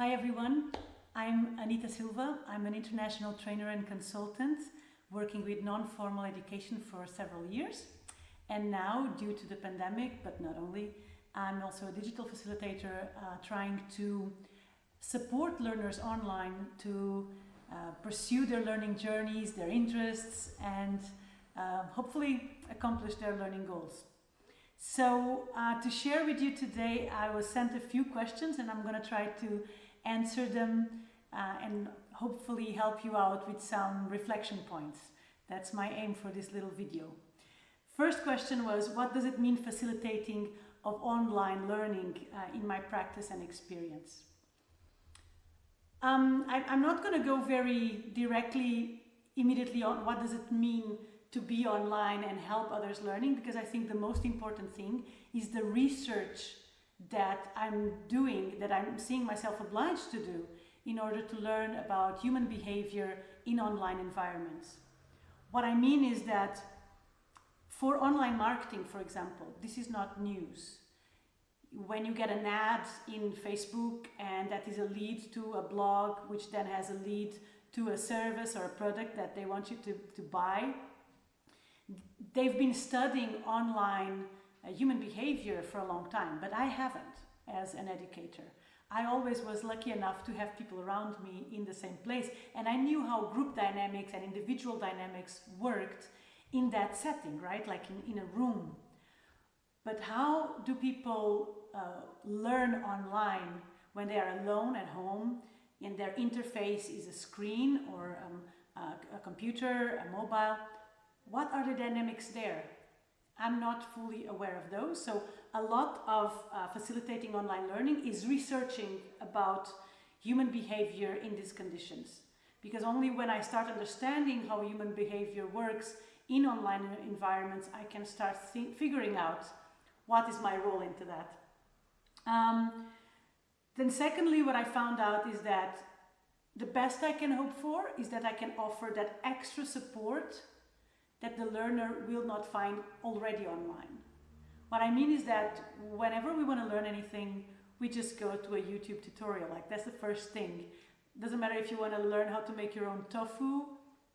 Hi everyone, I'm Anita Silva. I'm an international trainer and consultant working with non-formal education for several years. And now, due to the pandemic, but not only, I'm also a digital facilitator uh, trying to support learners online to uh, pursue their learning journeys, their interests, and uh, hopefully accomplish their learning goals. So uh, to share with you today, I was sent a few questions and I'm going to try to answer them uh, and hopefully help you out with some reflection points. That's my aim for this little video. First question was, what does it mean facilitating of online learning uh, in my practice and experience? Um, I, I'm not going to go very directly immediately on what does it mean to be online and help others learning because I think the most important thing is the research that I'm doing, that I'm seeing myself obliged to do in order to learn about human behavior in online environments. What I mean is that for online marketing, for example, this is not news. When you get an ad in Facebook and that is a lead to a blog, which then has a lead to a service or a product that they want you to, to buy, they've been studying online human behavior for a long time, but I haven't as an educator. I always was lucky enough to have people around me in the same place and I knew how group dynamics and individual dynamics worked in that setting, right? Like in, in a room. But how do people uh, learn online when they are alone at home and their interface is a screen or um, a, a computer, a mobile? What are the dynamics there? I'm not fully aware of those. So a lot of uh, facilitating online learning is researching about human behavior in these conditions. Because only when I start understanding how human behavior works in online environments, I can start figuring out what is my role into that. Um, then secondly, what I found out is that the best I can hope for is that I can offer that extra support that the learner will not find already online. What I mean is that whenever we want to learn anything, we just go to a YouTube tutorial. Like that's the first thing. Doesn't matter if you want to learn how to make your own tofu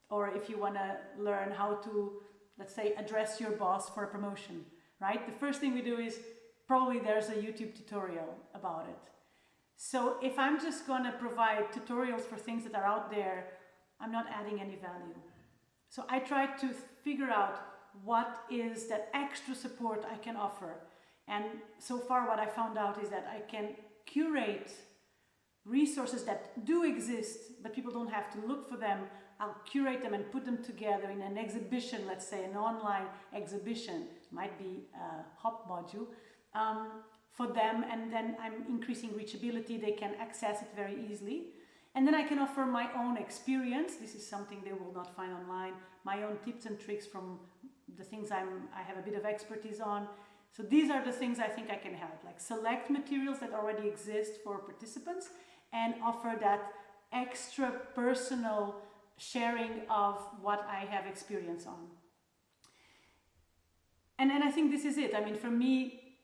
or if you want to learn how to, let's say, address your boss for a promotion, right? The first thing we do is probably there's a YouTube tutorial about it. So if I'm just going to provide tutorials for things that are out there, I'm not adding any value. So I tried to figure out what is that extra support I can offer. And so far what I found out is that I can curate resources that do exist, but people don't have to look for them. I'll curate them and put them together in an exhibition, let's say an online exhibition, might be a HOP module, um, for them. And then I'm increasing reachability. They can access it very easily. And then I can offer my own experience. This is something they will not find online. My own tips and tricks from the things I'm, I have a bit of expertise on. So these are the things I think I can help, like select materials that already exist for participants and offer that extra personal sharing of what I have experience on. And, and I think this is it. I mean, for me,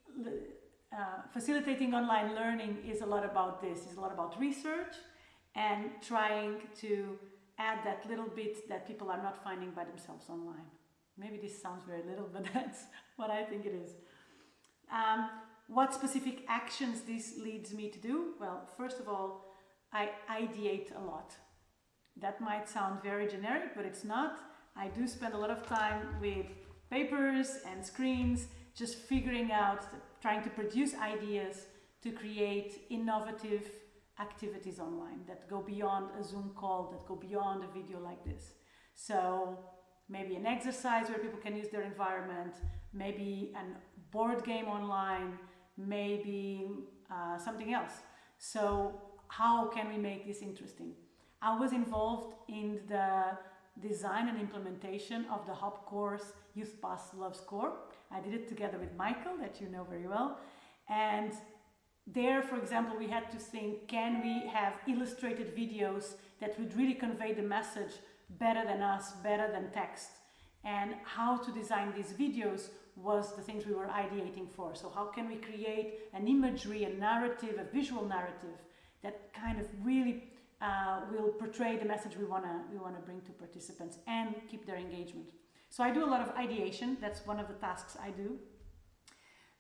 uh, facilitating online learning is a lot about this. It's a lot about research, and trying to add that little bit that people are not finding by themselves online. Maybe this sounds very little, but that's what I think it is. Um, what specific actions this leads me to do? Well, first of all, I ideate a lot. That might sound very generic, but it's not. I do spend a lot of time with papers and screens, just figuring out, trying to produce ideas to create innovative activities online that go beyond a Zoom call, that go beyond a video like this. So maybe an exercise where people can use their environment, maybe a board game online, maybe uh, something else. So how can we make this interesting? I was involved in the design and implementation of the HOP course Youthpass Loves Core. I did it together with Michael, that you know very well. And there, for example, we had to think, can we have illustrated videos that would really convey the message better than us, better than text? And how to design these videos was the things we were ideating for. So how can we create an imagery, a narrative, a visual narrative that kind of really uh, will portray the message we want to we want to bring to participants and keep their engagement. So I do a lot of ideation. That's one of the tasks I do.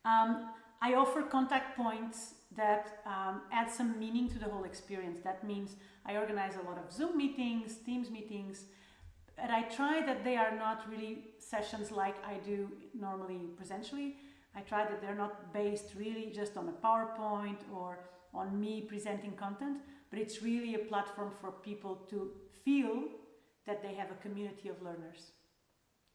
Um, I offer contact points that um, add some meaning to the whole experience. That means I organize a lot of Zoom meetings, Teams meetings, and I try that they are not really sessions like I do normally presentially. I try that they're not based really just on a PowerPoint or on me presenting content, but it's really a platform for people to feel that they have a community of learners.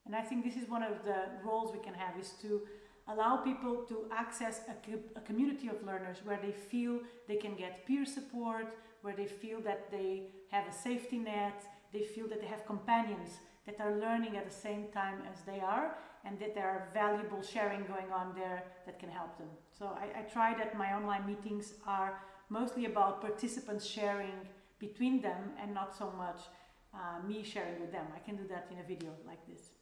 And I think this is one of the roles we can have is to allow people to access a, a, community of learners where they feel they can get peer support, where they feel that they have a safety net, they feel that they have companions that are learning at the same time as they are and that there are valuable sharing going on there that can help them. So I, I try that my online meetings are mostly about participants sharing between them and not so much uh, me sharing with them. I can do that in a video like this.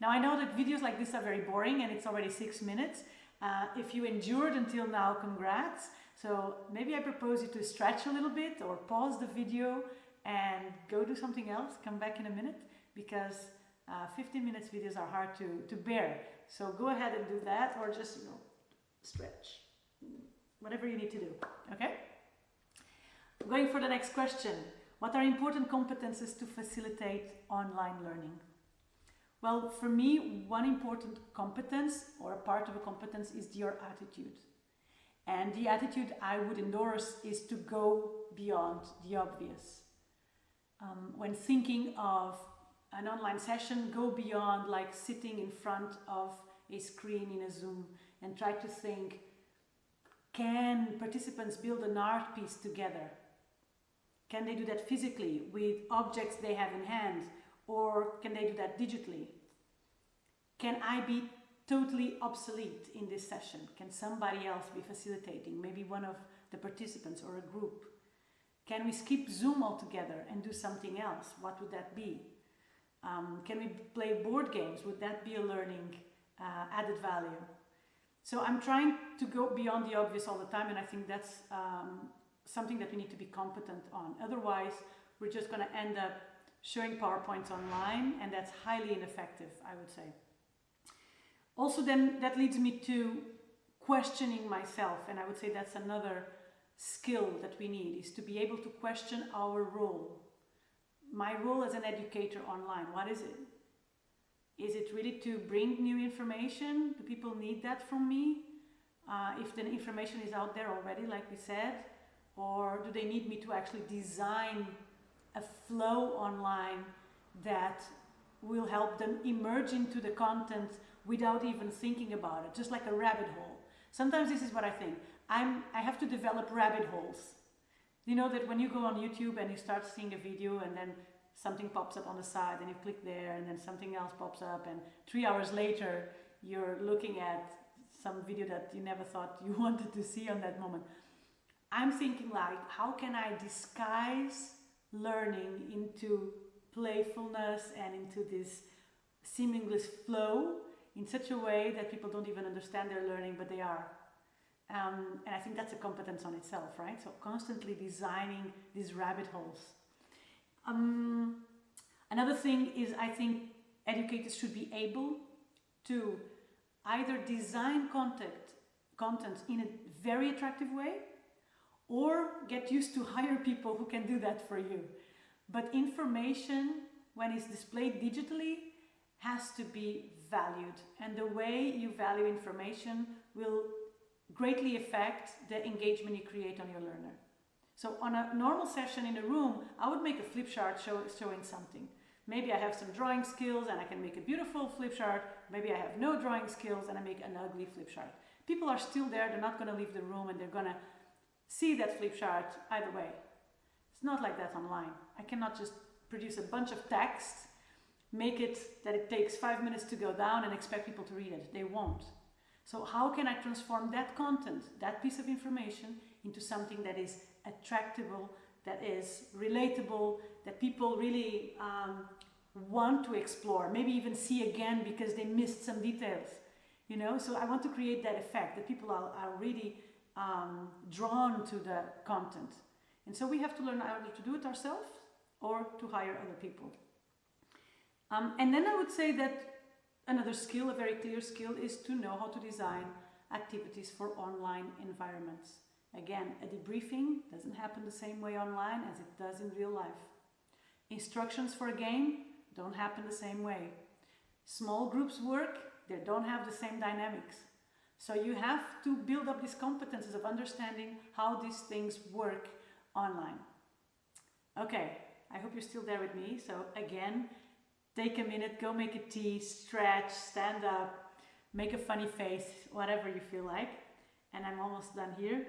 Now I know that videos like this are very boring and it's already six minutes. Uh, if you endured until now, congrats. So maybe I propose you to stretch a little bit or pause the video and go do something else, come back in a minute because uh, 15 minutes videos are hard to, to bear. So go ahead and do that or just, you know, stretch, whatever you need to do, okay? Going for the next question. What are important competences to facilitate online learning? Well, for me, one important competence or a part of a competence is your attitude. And the attitude I would endorse is to go beyond the obvious. Um, when thinking of an online session, go beyond like sitting in front of a screen in a Zoom and try to think, can participants build an art piece together? Can they do that physically with objects they have in hand? Or can they do that digitally? Can I be totally obsolete in this session? Can somebody else be facilitating? Maybe one of the participants or a group? Can we skip Zoom altogether and do something else? What would that be? Um, can we play board games? Would that be a learning uh, added value? So I'm trying to go beyond the obvious all the time and I think that's um, something that we need to be competent on. Otherwise, we're just going to end up showing PowerPoints online and that's highly ineffective, I would say. Also then that leads me to questioning myself and I would say that's another skill that we need is to be able to question our role. My role as an educator online, what is it? Is it really to bring new information? Do people need that from me? Uh, if the information is out there already, like we said, or do they need me to actually design a flow online that will help them emerge into the content without even thinking about it, just like a rabbit hole. Sometimes this is what I think. I'm, I have to develop rabbit holes. You know that when you go on YouTube and you start seeing a video and then something pops up on the side and you click there and then something else pops up and three hours later you're looking at some video that you never thought you wanted to see on that moment. I'm thinking like, how can I disguise learning into playfulness and into this seamless flow in such a way that people don't even understand they're learning, but they are. Um, and I think that's a competence on itself, right? So constantly designing these rabbit holes. Um, another thing is I think educators should be able to either design content, content in a very attractive way or get used to hire people who can do that for you. But information, when it's displayed digitally, has to be valued and the way you value information will greatly affect the engagement you create on your learner. So on a normal session in a room, I would make a flip chart show, showing something. Maybe I have some drawing skills and I can make a beautiful flip chart. Maybe I have no drawing skills and I make an ugly flip chart. People are still there, they're not going to leave the room and they're going to see that flip chart either way. It's not like that online. I cannot just produce a bunch of text make it that it takes five minutes to go down and expect people to read it. They won't. So how can I transform that content, that piece of information, into something that is attractable, that is relatable, that people really um, want to explore, maybe even see again because they missed some details. You know, so I want to create that effect that people are, are really um, drawn to the content. And so we have to learn either to do it ourselves or to hire other people. Um, and then I would say that another skill, a very clear skill, is to know how to design activities for online environments. Again, a debriefing doesn't happen the same way online as it does in real life. Instructions for a game don't happen the same way. Small groups work, they don't have the same dynamics. So you have to build up these competences of understanding how these things work online. Okay, I hope you're still there with me. So again, take a minute, go make a tea, stretch, stand up, make a funny face, whatever you feel like. And I'm almost done here.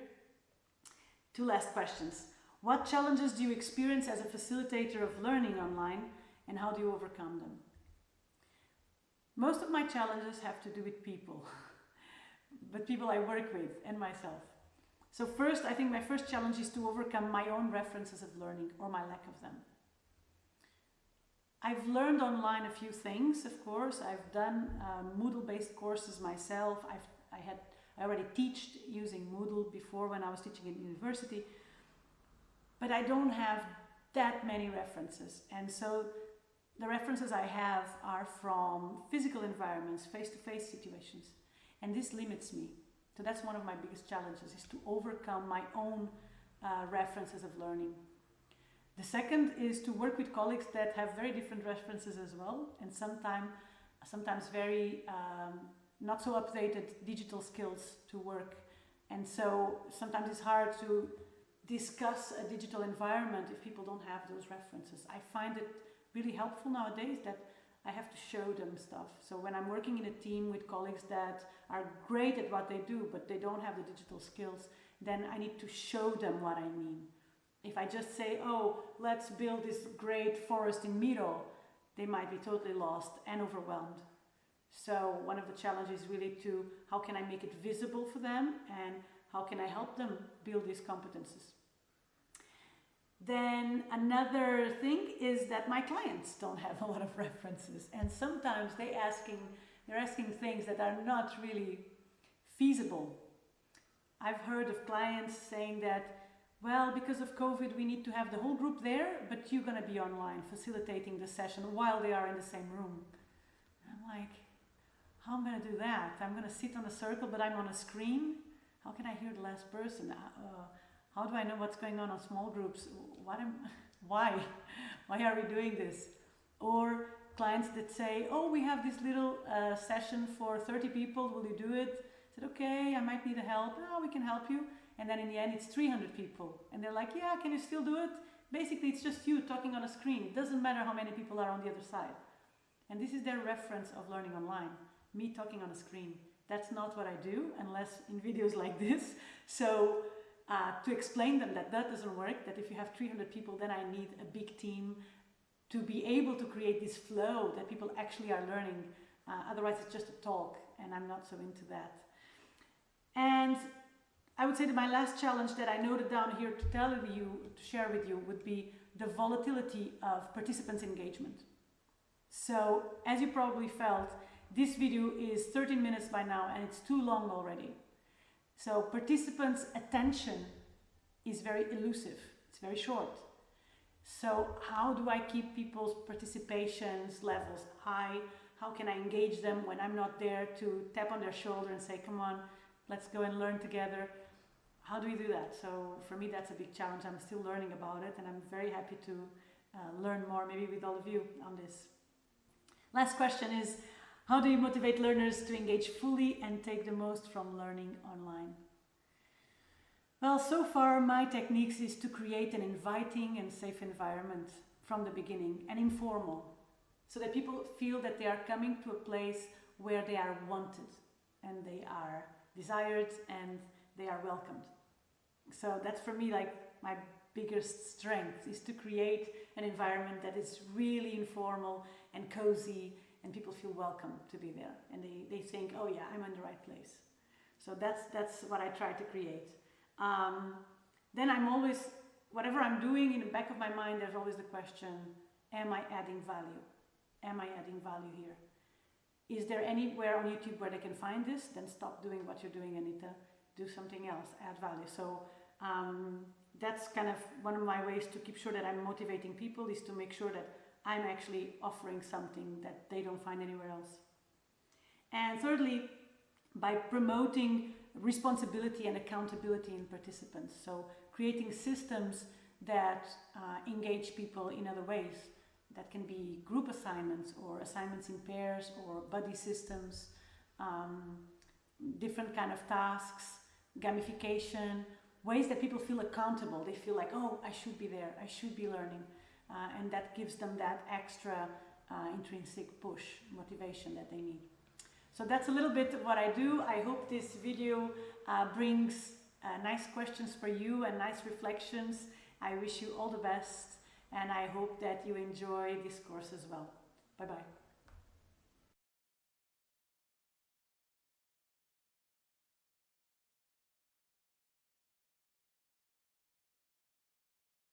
Two last questions. What challenges do you experience as a facilitator of learning online and how do you overcome them? Most of my challenges have to do with people, but people I work with and myself. So first, I think my first challenge is to overcome my own references of learning or my lack of them. I've learned online a few things, of course. I've done um, Moodle-based courses myself. I've, I had I already taught using Moodle before when I was teaching in university, but I don't have that many references. And so the references I have are from physical environments, face-to-face -face situations. And this limits me. So that's one of my biggest challenges, is to overcome my own uh, references of learning. The second is to work with colleagues that have very different references as well, and sometimes, sometimes very um, not so updated digital skills to work. And so sometimes it's hard to discuss a digital environment if people don't have those references. I find it really helpful nowadays that I have to show them stuff. So when I'm working in a team with colleagues that are great at what they do, but they don't have the digital skills, then I need to show them what I mean. If I just say, oh, let's build this great forest in Miro, they might be totally lost and overwhelmed. So one of the challenges really to how can I make it visible for them and how can I help them build these competences. Then another thing is that my clients don't have a lot of references and sometimes they asking, they're asking things that are not really feasible. I've heard of clients saying that, well, because of COVID, we need to have the whole group there, but you're going to be online facilitating the session while they are in the same room. I'm like, how am I going to do that? I'm going to sit on a circle, but I'm on a screen. How can I hear the last person? Uh, uh how do I know what's going on on small groups? What am, why? Why are we doing this? Or clients that say, oh, we have this little uh, session for 30 people, will you do it? I said, okay, I might need a help. Oh, we can help you. And then in the end, it's 300 people. And they're like, yeah, can you still do it? Basically, it's just you talking on a screen. It doesn't matter how many people are on the other side. And this is their reference of learning online me talking on a screen. That's not what I do unless in videos like this. So uh, to explain them that that doesn't work, that if you have 300 people, then I need a big team to be able to create this flow that people actually are learning. Uh, otherwise, it's just a talk, and I'm not so into that. And I would say that my last challenge that I noted down here to tell you, to share with you, would be the volatility of participants' engagement. So, as you probably felt, this video is 13 minutes by now and it's too long already. So participants' attention is very elusive, it's very short. So how do I keep people's participations levels high? How can I engage them when I'm not there to tap on their shoulder and say, come on, let's go and learn together. How do we do that? So for me, that's a big challenge. I'm still learning about it and I'm very happy to uh, learn more maybe with all of you on this. Last question is, how do you motivate learners to engage fully and take the most from learning online? Well, so far my techniques is to create an inviting and safe environment from the beginning and informal so that people feel that they are coming to a place where they are wanted and they are desired and they are welcomed. So that's for me like my biggest strength is to create an environment that is really informal and cozy and people feel welcome to be there and they, they think, oh yeah, I'm in the right place. So that's, that's what I try to create. Um, then I'm always, whatever I'm doing in the back of my mind, there's always the question, am I adding value? Am I adding value here? Is there anywhere on YouTube where they can find this? Then stop doing what you're doing, Anita, do something else, add value. So um, that's kind of one of my ways to keep sure that I'm motivating people is to make sure that I'm actually offering something that they don't find anywhere else. And thirdly, by promoting responsibility and accountability in participants. So creating systems that uh, engage people in other ways. That can be group assignments or assignments in pairs or buddy systems, um, different kind of tasks, gamification, ways that people feel accountable. They feel like, oh, I should be there, I should be learning. Uh, and that gives them that extra uh, intrinsic push, motivation that they need. So that's a little bit of what I do. I hope this video uh, brings uh, nice questions for you and nice reflections. I wish you all the best and I hope that you enjoy this course as well. Bye bye.